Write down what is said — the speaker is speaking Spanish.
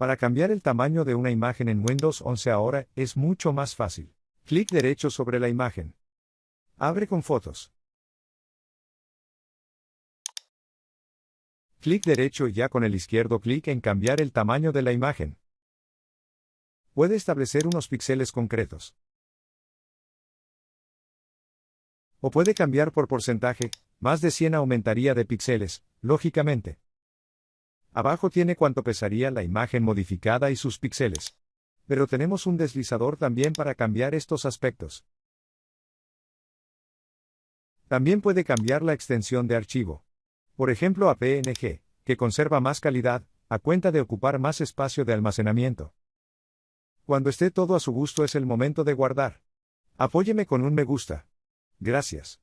Para cambiar el tamaño de una imagen en Windows 11 ahora es mucho más fácil. Clic derecho sobre la imagen. Abre con fotos. Clic derecho y ya con el izquierdo clic en cambiar el tamaño de la imagen. Puede establecer unos píxeles concretos. O puede cambiar por porcentaje, más de 100 aumentaría de píxeles, lógicamente. Abajo tiene cuánto pesaría la imagen modificada y sus píxeles. Pero tenemos un deslizador también para cambiar estos aspectos. También puede cambiar la extensión de archivo. Por ejemplo a PNG, que conserva más calidad, a cuenta de ocupar más espacio de almacenamiento. Cuando esté todo a su gusto es el momento de guardar. Apóyeme con un me gusta. Gracias.